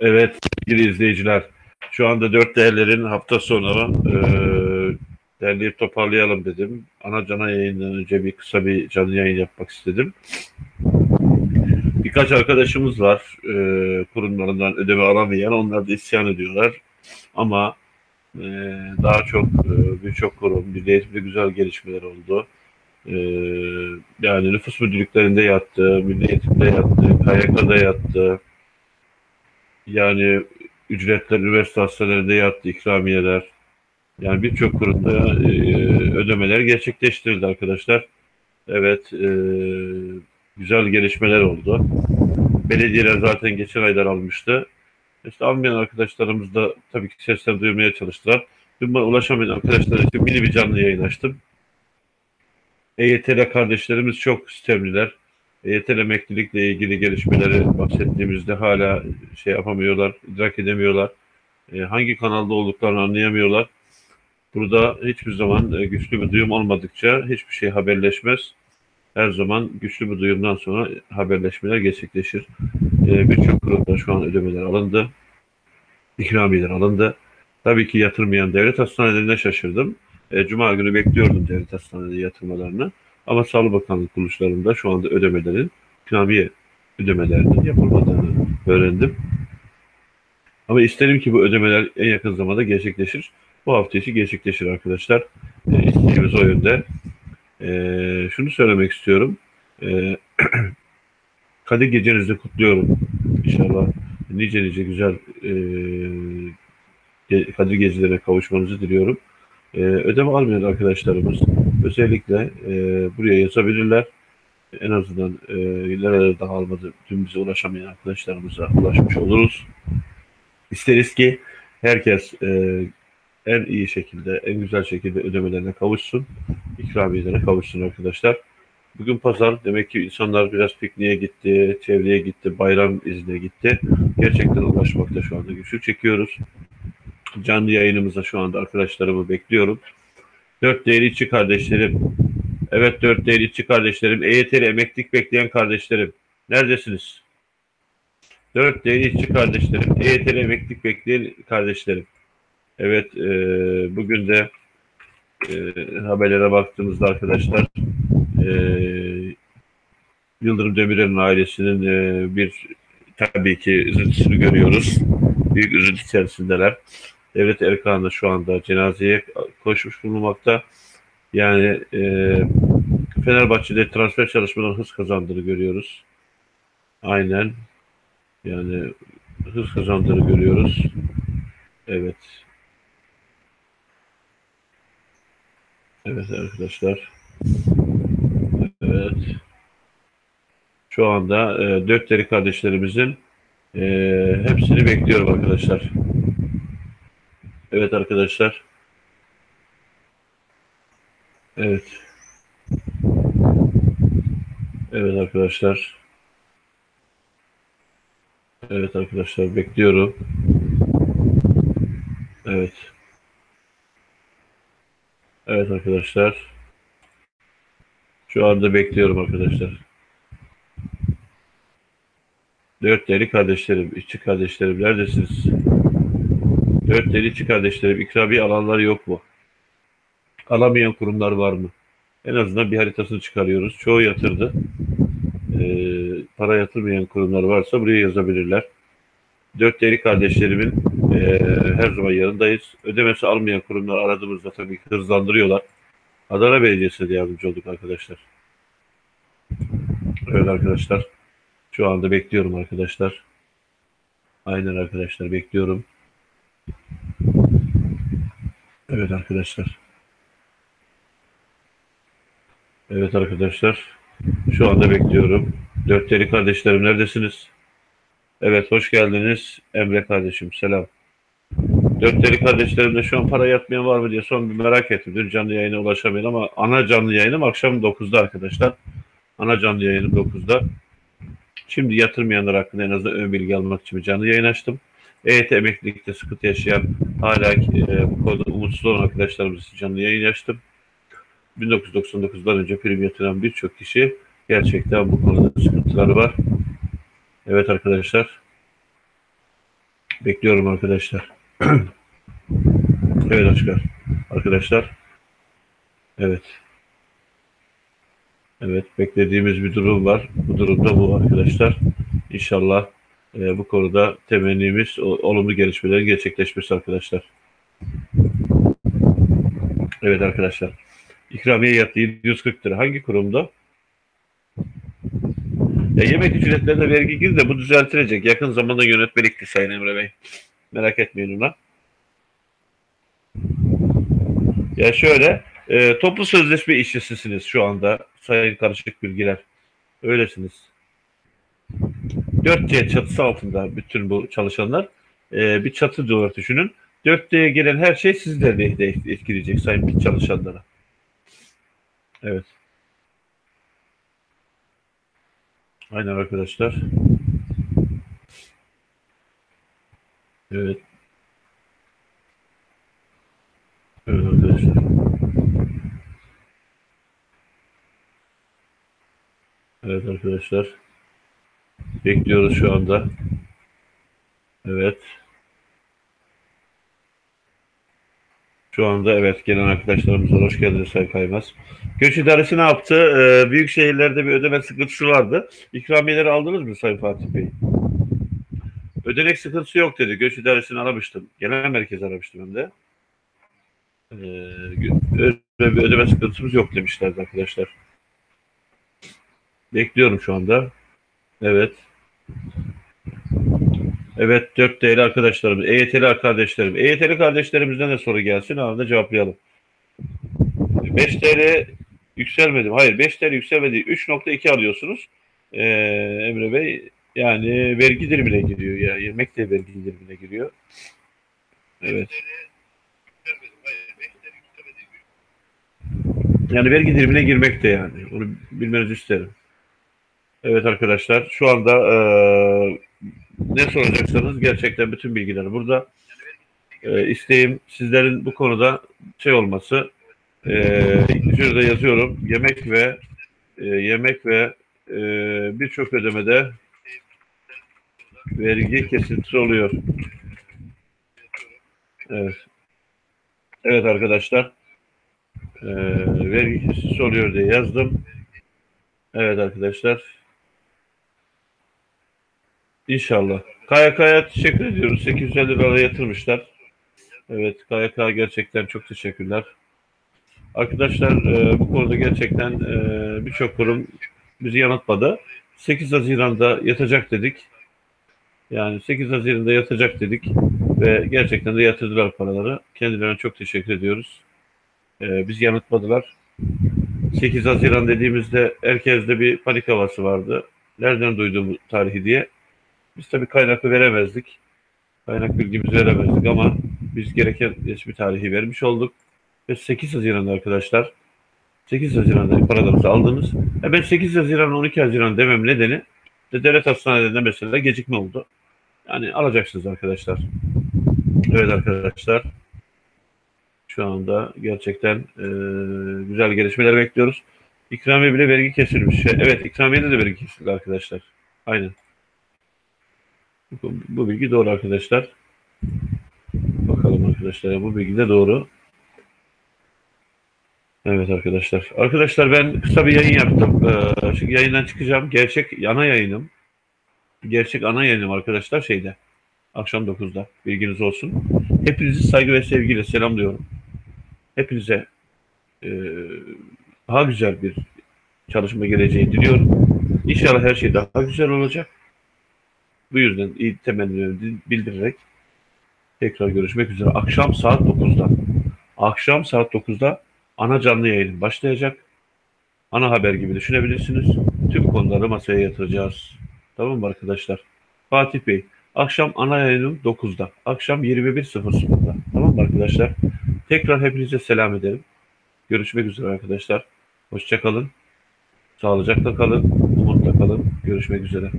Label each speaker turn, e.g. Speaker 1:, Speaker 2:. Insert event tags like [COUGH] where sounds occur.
Speaker 1: Evet sevgili izleyiciler. Şu anda dört değerlerin hafta sonu e, derleyip toparlayalım dedim. Ana cana yayından önce bir kısa bir canlı yayın yapmak istedim. Birkaç arkadaşımız var e, kurumlarından ödeme alamayan. Onlar da isyan ediyorlar. Ama e, daha çok e, birçok kurum, bir eğitimde güzel gelişmeler oldu. E, yani nüfus müdürlüklerinde yattı, milli eğitimde yattı, KYK'da yattı. Yani ücretler üniversite hastanelerinde yattı, ikramiyeler. Yani birçok kurumda e, ödemeler gerçekleştirildi arkadaşlar. Evet, e, güzel gelişmeler oldu. Belediyeler zaten geçen aylar almıştı. İşte almayan arkadaşlarımız da tabii ki seslerini duyurmaya çalıştılar. Dün bana ulaşamayan arkadaşlar için mini bir canlı yayın açtım. EYT'li kardeşlerimiz çok sistemliler. EYT emeklilikle ilgili gelişmeleri bahsettiğimizde hala şey yapamıyorlar, idrak edemiyorlar. E, hangi kanalda olduklarını anlayamıyorlar. Burada hiçbir zaman e, güçlü bir duyum olmadıkça hiçbir şey haberleşmez. Her zaman güçlü bir duyumdan sonra haberleşmeler gerçekleşir. E, Birçok kurumda şu an ödemeler alındı. İkramiyeler alındı. Tabii ki yatırmayan devlet hastanelerine şaşırdım. E, Cuma günü bekliyordum devlet hastaneleri yatırmalarını. Ama Sağlık Bakanlığı kuruluşlarında şu anda ödemelerin, ikramiye ödemelerinin yapılmadığını öğrendim. Ama isterim ki bu ödemeler en yakın zamanda gerçekleşir. Bu hafta içi gerçekleşir arkadaşlar. E, isteğimiz o yönde. E, şunu söylemek istiyorum. E, [CLEARS THROAT] Kadir gecenizi kutluyorum. İnşallah nice nice güzel e, Kadir gecelerine kavuşmanızı diliyorum. E, ödeme almayan arkadaşlarımız özellikle e, buraya yazabilirler. En azından e, daha almadı dün bize ulaşamayan arkadaşlarımıza ulaşmış oluruz. İsteriz ki herkes e, en iyi şekilde, en güzel şekilde ödemelerine kavuşsun, ikramiyelerine kavuşsun arkadaşlar. Bugün pazar, demek ki insanlar biraz pikniğe gitti, çevreye gitti, bayram izine gitti. Gerçekten ulaşmakta şu anda güçlük çekiyoruz. Canlı yayınımıza şu anda arkadaşlarımı bekliyorum. Dört değerli içi kardeşlerim, evet dört değerli içi kardeşlerim, EYT'li emeklilik bekleyen kardeşlerim, neredesiniz? Dört değerli içi kardeşlerim, EYT'li emeklilik bekleyen kardeşlerim. Evet, e, bugün de e, haberlere baktığımızda arkadaşlar, e, Yıldırım Demirel'in ailesinin e, bir tabii ki üzüntüsünü görüyoruz. Büyük üzüntü içerisindeler. Devlet Erkan da şu anda cenazeye koşmuş bulunmakta. Yani e, Fenerbahçe'de transfer çalışmalarının hız kazandığını görüyoruz. Aynen. Yani hız kazandığını görüyoruz. Evet. Evet arkadaşlar. Evet. Şu anda e, dört deri kardeşlerimizin e, hepsini bekliyorum arkadaşlar. Evet arkadaşlar. Evet. Evet arkadaşlar. Evet arkadaşlar bekliyorum. Evet. Evet arkadaşlar. Şu anda bekliyorum arkadaşlar. Dört deli kardeşlerim, işçi kardeşlerim neredesiniz? Dört deli işçi kardeşlerim, ikramiye alanlar yok mu? Alamayan kurumlar var mı? En azından bir haritasını çıkarıyoruz. Çoğu yatırdı. Ee, para yatırmayan kurumlar varsa buraya yazabilirler. Dört deli kardeşlerimin e, her zaman yanındayız. Ödemesi almayan kurumlar aradığımızda tabii hızlandırıyorlar. Adana Belediyesi'ne de yardımcı olduk arkadaşlar. Evet arkadaşlar. Şu anda bekliyorum arkadaşlar. Aynen arkadaşlar bekliyorum. Evet arkadaşlar. Evet arkadaşlar. Şu anda bekliyorum. Dört deli kardeşlerim neredesiniz? Evet hoş geldiniz. Emre kardeşim selam. Dört deli kardeşlerim de şu an para yatmayan var mı diye son bir merak ettim. Dün canlı yayına ulaşamayın ama ana canlı yayınım akşam 9'da arkadaşlar. Ana canlı yayınım 9'da. Şimdi yatırmayanlar hakkında en azından ön bilgi almak için canlı yayın açtım. EYT emeklilikte sıkıntı yaşayan hala e, bu konuda umutsuz olan arkadaşlarımız için canlı yayın açtım. 1999'dan önce prim yatıran birçok kişi gerçekten bu konuda sıkıntıları var. Evet arkadaşlar. Bekliyorum arkadaşlar. [CLEARS THROAT] evet Aşkar. Arkadaşlar. Evet. Evet beklediğimiz bir durum var. Bu durumda bu arkadaşlar. İnşallah e, bu konuda temennimiz olumlu gelişmelerin gerçekleşmesi arkadaşlar. Evet arkadaşlar. İkramiye yattı 740 lira. Hangi kurumda? Ya yemek ücretlerine vergi girdi de bu düzeltilecek. Yakın zamanda yönetmelikti Sayın Emre Bey. Merak etmeyin ona. Ya şöyle, e, toplu sözleşme işçisisiniz şu anda Sayın Karışık Bilgiler. Öylesiniz. 4C çatısı altında bütün bu çalışanlar e, bir çatı olarak düşünün. 4D'ye gelen her şey sizleri de etkileyecek sayın çalışanlara. Evet. Aynen arkadaşlar. Evet. Evet arkadaşlar. Evet arkadaşlar. Bekliyoruz şu anda. Evet. Şu anda evet gelen arkadaşlarımıza hoş geldiniz Sayın Kaymaz. Göç İdaresi ne yaptı? Ee, büyük şehirlerde bir ödeme sıkıntısı vardı. İkramiyeleri aldınız mı Sayın Fatih Bey? Ödenek sıkıntısı yok dedi. Göç İdaresi'ni aramıştım. Genel merkez aramıştım hem de. Ee, bir ödeme sıkıntımız yok demişlerdi arkadaşlar. Bekliyorum şu anda. Evet. Evet 4 değerli arkadaşlarımız, EYT'li kardeşlerim. EYT'li kardeşlerimizden de soru gelsin anında cevaplayalım. 5 TL yükselmedim. Hayır 5 TL yükselmedi. 3.2 alıyorsunuz. Ee, Emre Bey yani vergi dilimine giriyor ya. Yemek de vergi dilimine giriyor. Evet. Yani vergi dilimine girmek de yani. Onu bilmenizi isterim. Evet arkadaşlar şu anda e, ne soracaksanız gerçekten bütün bilgiler burada. E, isteğim sizlerin bu konuda şey olması. E, şurada yazıyorum. Yemek ve e, yemek ve e, birçok ödemede vergi kesintisi oluyor. Evet. Evet arkadaşlar. E, vergi kesintisi oluyor diye yazdım. Evet arkadaşlar. İnşallah. KYK'ya teşekkür ediyoruz. 850 lira yatırmışlar. Evet KYK gerçekten çok teşekkürler. Arkadaşlar e, bu konuda gerçekten e, birçok kurum bizi yanıtmadı. 8 Haziran'da yatacak dedik. Yani 8 Haziran'da yatacak dedik ve gerçekten de yatırdılar paraları. Kendilerine çok teşekkür ediyoruz. E, bizi yanıtmadılar. 8 Haziran dediğimizde herkeste bir panik havası vardı. Nereden duydum bu tarihi diye. Biz tabii kaynaklı veremezdik. Kaynak bilgimizi veremezdik ama biz gereken resmi tarihi vermiş olduk. Ve 8 Haziran'da arkadaşlar 8 Haziran'da paralarınızı aldınız. E ben 8 Haziran 12 Haziran demem nedeni de devlet hastanelerinde mesela gecikme oldu. Yani alacaksınız arkadaşlar. Evet arkadaşlar. Şu anda gerçekten e, güzel gelişmeler bekliyoruz. İkramiye bile vergi kesilmiş. Evet ikramiyede de vergi kesildi arkadaşlar. Aynen. Bu, bu bilgi doğru arkadaşlar. Bakalım arkadaşlar bu bilgi de doğru. Evet arkadaşlar. Arkadaşlar ben kısa bir yayın yaptım. Ee, şimdi yayından çıkacağım. Gerçek ana yayınım. Gerçek ana yayınım arkadaşlar şeyde. Akşam 9'da. Bilginiz olsun. Hepinizi saygı ve sevgiyle selamlıyorum. Hepinize e, daha güzel bir çalışma geleceği diliyorum. İnşallah her şey daha güzel olacak. Bu yüzden iyi temennilerimi bildirerek tekrar görüşmek üzere. Akşam saat 9'da. Akşam saat 9'da ana canlı yayın başlayacak. Ana haber gibi düşünebilirsiniz. Tüm konuları masaya yatıracağız. Tamam mı arkadaşlar? Fatih Bey, akşam ana yayınım 9'da. Akşam 21.00'da. Tamam mı arkadaşlar? Tekrar hepinize selam ederim. Görüşmek üzere arkadaşlar. Hoşçakalın. Sağlıcakla kalın. Umutla kalın. Görüşmek üzere.